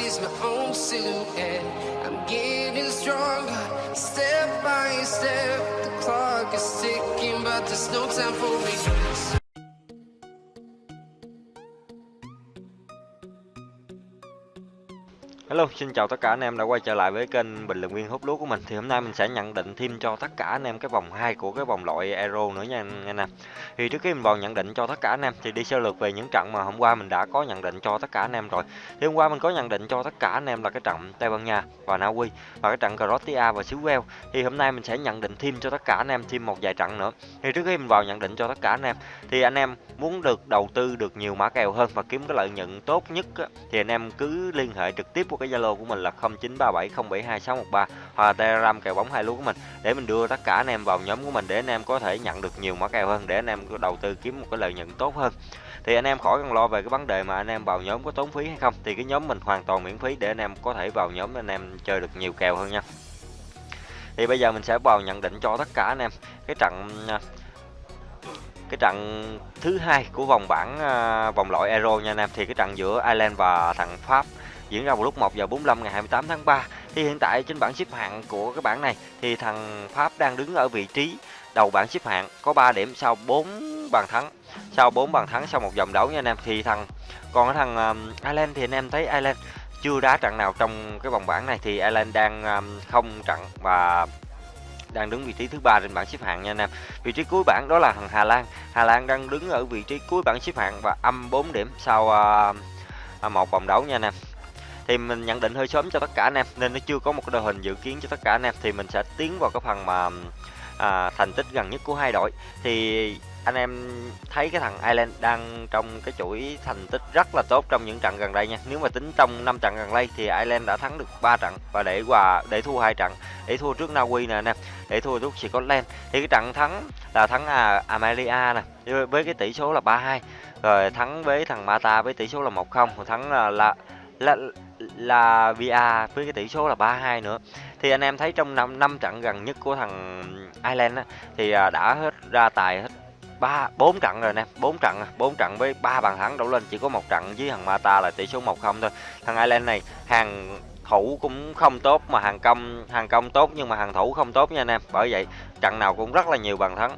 sees my own silhouette. I'm getting stronger, step by step. The clock is ticking, but there's no time for regrets. Hello, xin chào tất cả anh em đã quay trở lại với kênh Bình Luận Viên Hút Lúa của mình. Thì hôm nay mình sẽ nhận định thêm cho tất cả anh em cái vòng 2 của cái vòng loại Euro nữa nha anh em. Thì trước khi mình vào nhận định cho tất cả anh em thì đi sơ lược về những trận mà hôm qua mình đã có nhận định cho tất cả anh em rồi. Thì hôm qua mình có nhận định cho tất cả anh em là cái trận Tây Ban Nha và Na Uy và cái trận Croatia và xứ Wales. Thì hôm nay mình sẽ nhận định thêm cho tất cả anh em thêm một vài trận nữa. Thì trước khi mình vào nhận định cho tất cả anh em thì anh em muốn được đầu tư được nhiều mã kèo hơn và kiếm cái lợi nhuận tốt nhất thì anh em cứ liên hệ trực tiếp với cái Zalo của mình là 0937072613 hoặc là Telegram kèo bóng hai lúa của mình, để mình đưa tất cả anh em vào nhóm của mình, để anh em có thể nhận được nhiều mã kèo hơn, để anh em có đầu tư kiếm một cái lợi nhuận tốt hơn. Thì anh em khỏi cần lo về cái vấn đề mà anh em vào nhóm có tốn phí hay không thì cái nhóm mình hoàn toàn miễn phí, để anh em có thể vào nhóm anh em chơi được nhiều kèo hơn nha. Thì bây giờ mình sẽ vào nhận định cho tất cả anh em cái trận cái trận thứ hai của vòng bảng à, vòng loại Euro nha anh em thì cái trận giữa Ireland và thằng Pháp diễn ra vào lúc 1 giờ 45 ngày 28 tháng 3 thì hiện tại trên bảng xếp hạng của cái bảng này thì thằng Pháp đang đứng ở vị trí đầu bảng xếp hạng có 3 điểm sau 4 bàn thắng sau 4 bàn thắng sau một vòng đấu nha anh em thì thằng còn cái thằng um, Ireland thì anh em thấy Ireland chưa đá trận nào trong cái vòng bảng này thì Ireland đang um, không trận và đang đứng vị trí thứ ba trên bảng xếp hạng nha anh em. Vị trí cuối bảng đó là thằng Hà Lan. Hà Lan đang đứng ở vị trí cuối bảng xếp hạng và âm 4 điểm sau uh, một vòng đấu nha anh em. Thì mình nhận định hơi sớm cho tất cả anh em nên nó chưa có một cái đội hình dự kiến cho tất cả anh em thì mình sẽ tiến vào cái phần mà à, thành tích gần nhất của hai đội. Thì anh em thấy cái thằng Ireland đang trong cái chuỗi thành tích rất là tốt trong những trận gần đây nha. Nếu mà tính trong 5 trận gần đây thì Ireland đã thắng được 3 trận và để hòa để thua hai trận, để thua trước Na Uy nè anh em, để thua trước Scotland. Thì cái trận thắng là thắng à, Amalia nè với cái tỷ số là 3-2. Rồi thắng với thằng Mata với tỷ số là 1-0, thắng là là là, là VA với cái tỷ số là 3-2 nữa. Thì anh em thấy trong năm năm trận gần nhất của thằng Ireland á, thì à, đã hết ra tài hết ba bốn trận rồi nè bốn trận bốn trận với ba bàn thắng đổ lên chỉ có một trận với thằng Mata là tỷ số 1-0 thôi. Thằng Ireland này hàng thủ cũng không tốt mà hàng công hàng công tốt nhưng mà hàng thủ không tốt nha anh em. Bởi vậy trận nào cũng rất là nhiều bàn thắng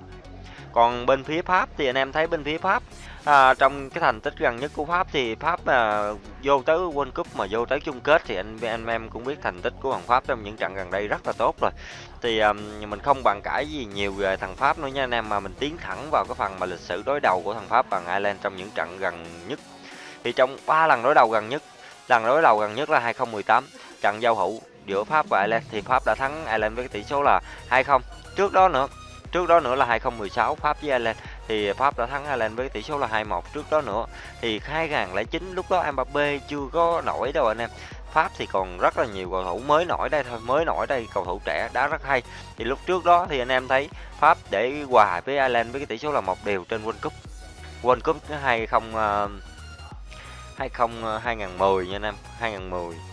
còn bên phía Pháp thì anh em thấy bên phía Pháp à, trong cái thành tích gần nhất của Pháp thì Pháp à, vô tới World Cup mà vô tới chung kết thì anh anh em cũng biết thành tích của thằng Pháp trong những trận gần đây rất là tốt rồi. Thì à, mình không bàn cãi gì nhiều về thằng Pháp nữa nha anh em mà mình tiến thẳng vào cái phần mà lịch sử đối đầu của thằng Pháp bằng Ireland trong những trận gần nhất. Thì trong ba lần đối đầu gần nhất lần đối đầu gần nhất là 2018 trận giao hữu giữa Pháp và Ireland thì Pháp đã thắng Ireland với tỷ số là 2-0 trước đó nữa trước đó nữa là 2016 Pháp với Ireland. Thì Pháp đã thắng Ireland với tỷ số là 2-1 trước đó nữa. Thì 2009 lúc đó Mbappe chưa có nổi đâu anh em. Pháp thì còn rất là nhiều cầu thủ mới nổi đây, thôi, mới nổi đây, cầu thủ trẻ đá rất hay. Thì lúc trước đó thì anh em thấy Pháp để hòa với Ireland với cái tỷ số là một đều trên World Cup. World Cup 20 20 2010 nha anh em 2010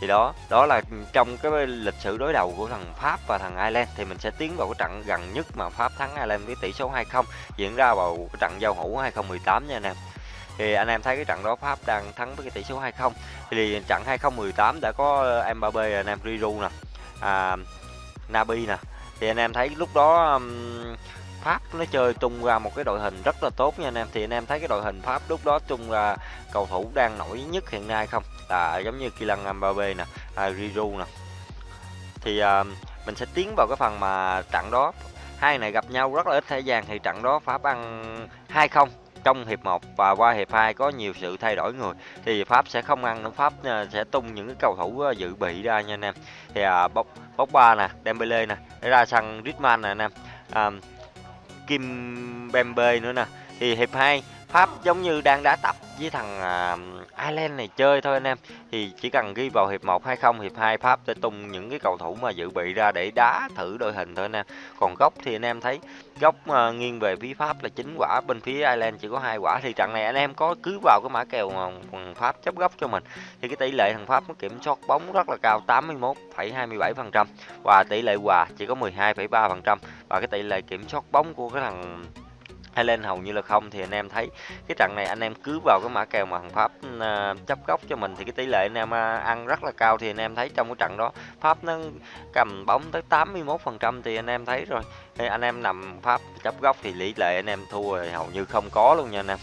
thì đó đó là trong cái lịch sử đối đầu của thằng Pháp và thằng Ireland thì mình sẽ tiến vào cái trận gần nhất mà Pháp thắng Ireland với tỷ số 2-0 diễn ra vào cái trận giao hữu 2018 nha anh em. Thì anh em thấy cái trận đó Pháp đang thắng với cái tỷ số 2-0 thì trận 2018 đã có ờ, Mbappe anh em Riru nè à, Nabi nè. Thì anh em thấy lúc đó um, Pháp nó chơi tung ra một cái đội hình rất là tốt nha anh em. Thì anh em thấy cái đội hình Pháp lúc đó tung ra cầu thủ đang nổi nhất hiện nay không? Là giống như Kylian Mbappe nè à, Giroud nè. Thì à, mình sẽ tiến vào cái phần mà trận đó. Hai này gặp nhau rất là ít thời gian thì trận đó Pháp ăn 2-0 trong hiệp 1 và qua hiệp 2 có nhiều sự thay đổi người. Thì Pháp sẽ không ăn nữa. Pháp à, sẽ tung những cái cầu thủ à, dự bị ra nha anh em. Thì à, bốc bốc ba nè Dembele nè ra sân Griezmann nè anh em. À, Kim Bembe nữa nè. Thì hiệp 2 Pháp giống như đang đá tập với thằng uh, Ireland này chơi thôi anh em. Thì chỉ cần ghi vào hiệp 1 hay không hiệp 2 Pháp sẽ tung những cái cầu thủ mà dự bị ra để đá thử đội hình thôi anh em. Còn góc thì anh em thấy góc uh, nghiêng về phía Pháp là chín quả bên phía Ireland chỉ có hai quả. Thì trận này anh em có cứ vào cái mã kèo mà Pháp chấp góc cho mình. Thì cái tỷ lệ thằng Pháp nó kiểm soát bóng rất là cao 81,27% và tỷ lệ hòa chỉ có 12,3% và cái tỷ lệ kiểm soát bóng của cái thằng hay lên hầu như là không thì anh em thấy cái trận này anh em cứ vào cái mã kèo mà thằng Pháp uh, chấp góc cho mình thì cái tỷ lệ anh em uh, ăn rất là cao. Thì anh em thấy trong cái trận đó Pháp nó cầm bóng tới 81% thì anh em thấy rồi. Thì anh em nằm Pháp chấp góc thì tỷ lệ anh em thua hầu như không có luôn nha anh em.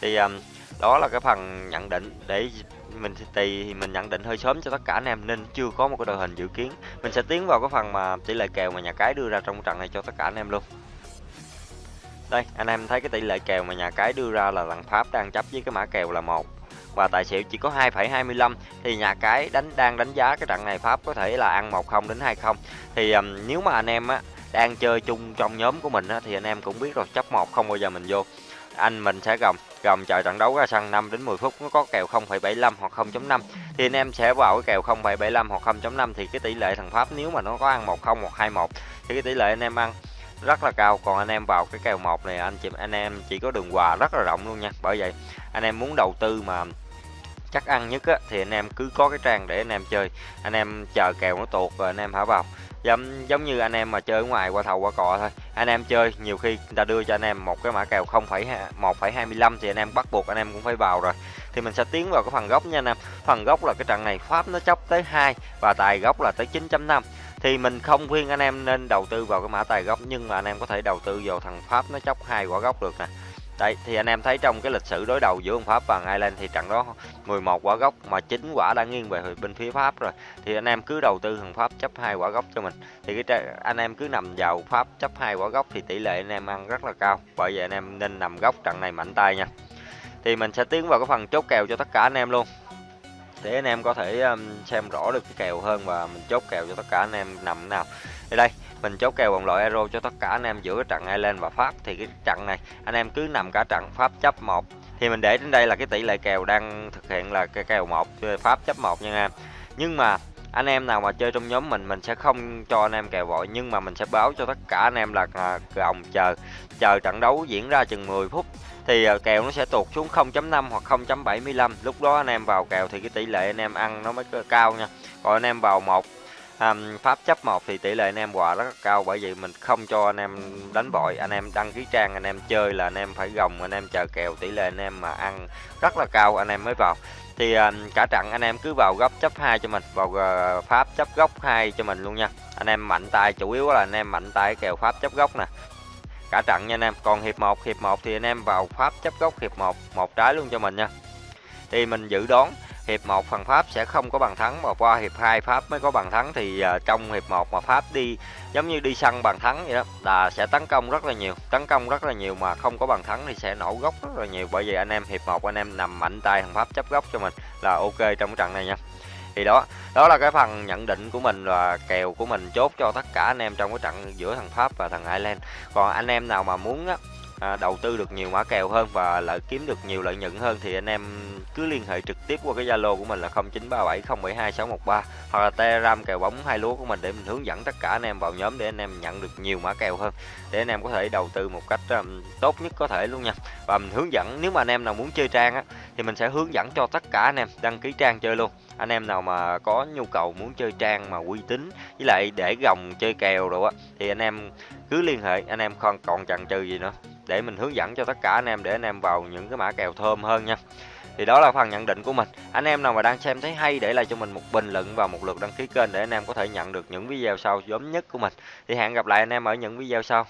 Thì um, đó là cái phần nhận định để mình thì mình nhận định hơi sớm cho tất cả anh em nên chưa có một cái đội hình dự kiến. Mình sẽ tiến vào cái phần mà tỷ lệ kèo mà nhà cái đưa ra trong trận này cho tất cả anh em luôn đây anh em thấy cái tỷ lệ kèo mà nhà cái đưa ra là thằng Pháp đang chấp với cái mã kèo là một. Và tài xỉu chỉ có 2,25 thì nhà cái đánh đang đánh giá cái trận này Pháp có thể là ăn 10 đến 20 thì um, nếu mà anh em á đang chơi chung trong nhóm của mình á, thì anh em cũng biết rồi chấp một không bao giờ mình vô. Anh mình sẽ gồng gồng chờ trận đấu ra sân 5 đến 10 phút nó có kèo 0,75 hoặc 0.5 thì anh em sẽ vào cái kèo 0,75 hoặc 0.5 thì cái tỷ lệ thằng Pháp nếu mà nó có ăn 10 hoặc 21 thì cái tỷ lệ anh em ăn rất là cao còn anh em vào cái kèo một này anh chị anh em chỉ có đường quà rất là rộng luôn nha bởi vậy anh em muốn đầu tư mà chắc ăn nhất á, thì anh em cứ có cái trang để anh em chơi anh em chờ kèo nó tuột rồi anh em thả vào giống giống như anh em mà chơi ở ngoài qua thầu qua cò thôi anh em chơi nhiều khi người ta đưa cho anh em một cái mã kèo 0,1,25 thì anh em bắt buộc anh em cũng phải vào rồi thì mình sẽ tiến vào cái phần gốc nha anh em phần gốc là cái trận này pháp nó chốc tới 2 và tài gốc là tới 9.5 thì mình không khuyên anh em nên đầu tư vào cái mã tài gốc nhưng mà anh em có thể đầu tư vào thằng pháp nó chốc hai quả gốc được nè Đấy, thì anh em thấy trong cái lịch sử đối đầu giữa ông Pháp và Ireland thì trận đó 11 quả gốc mà 9 quả đã nghiêng về bên phía Pháp rồi. Thì anh em cứ đầu tư thằng Pháp chấp hai quả gốc cho mình. Thì cái anh em cứ nằm vào Pháp chấp hai quả gốc thì tỷ lệ anh em ăn rất là cao. Bởi vậy anh em nên nằm góc trận này mạnh tay nha. Thì mình sẽ tiến vào cái phần chốt kèo cho tất cả anh em luôn. Để anh em có thể um, xem rõ được cái kèo hơn và mình chốt kèo cho tất cả anh em nằm nào. đây đây, mình chốt kèo bằng loại euro cho tất cả anh em giữa trận Ireland và Pháp. Thì cái trận này anh em cứ nằm cả trận Pháp chấp một. Thì mình để đến đây là cái tỷ lệ kèo đang thực hiện là cái kèo một Pháp chấp một nha anh em. Nhưng mà anh em nào mà chơi trong nhóm mình mình sẽ không cho anh em kèo vội nhưng mà mình sẽ báo cho tất cả anh em là gồng chờ chờ trận đấu diễn ra chừng 10 phút thì kèo nó sẽ tụt xuống 0.5 hoặc 0.75 lúc đó anh em vào kèo thì cái tỷ lệ anh em ăn nó mới cao nha còn anh em vào một um, pháp chấp một thì tỷ lệ anh em quà rất cao bởi vì mình không cho anh em đánh bội anh em đăng ký trang anh em chơi là anh em phải gồng anh em chờ kèo tỷ lệ anh em mà ăn rất là cao anh em mới vào thì à, cả trận anh em cứ vào góc chấp hai cho mình vào uh, pháp chấp góc hai cho mình luôn nha. Anh em mạnh tay chủ yếu là anh em mạnh tay kèo pháp chấp góc nè. Cả trận nha anh em còn hiệp 1 hiệp 1 thì anh em vào pháp chấp góc hiệp 1 một trái luôn cho mình nha. Thì mình dự đoán hiệp 1 phần Pháp sẽ không có bàn thắng mà qua hiệp 2 Pháp mới có bàn thắng thì uh, trong hiệp 1 mà Pháp đi giống như đi săn bàn thắng vậy đó là sẽ tấn công rất là nhiều tấn công rất là nhiều mà không có bàn thắng thì sẽ nổ gốc rất là nhiều. Bởi vì anh em hiệp 1 anh em nằm mạnh tay thằng Pháp chấp góc cho mình là ok trong trận này nha. Thì đó đó là cái phần nhận định của mình và kèo của mình chốt cho tất cả anh em trong cái trận giữa thằng Pháp và thằng Ireland. Còn anh em nào mà muốn á à, đầu tư được nhiều mã kèo hơn và lợi kiếm được nhiều lợi nhuận hơn thì anh em cứ liên hệ trực tiếp qua cái Zalo của mình là 0937072613 hoặc là Telegram kèo bóng hai lúa của mình để mình hướng dẫn tất cả anh em vào nhóm để anh em nhận được nhiều mã kèo hơn để anh em có thể đầu tư một cách um, tốt nhất có thể luôn nha. Và mình hướng dẫn nếu mà anh em nào muốn chơi trang á thì mình sẽ hướng dẫn cho tất cả anh em đăng ký trang chơi luôn. Anh em nào mà có nhu cầu muốn chơi trang mà uy tín với lại để gồng chơi kèo rồi á thì anh em cứ liên hệ anh em không còn chần chừ gì nữa để mình hướng dẫn cho tất cả anh em, để anh em vào những cái mã kèo thơm hơn nha. Thì đó là phần nhận định của mình. Anh em nào mà đang xem thấy hay để lại cho mình một bình luận và một lượt đăng ký kênh để anh em có thể nhận được những video sau giống nhất của mình. Thì hẹn gặp lại anh em ở những video sau.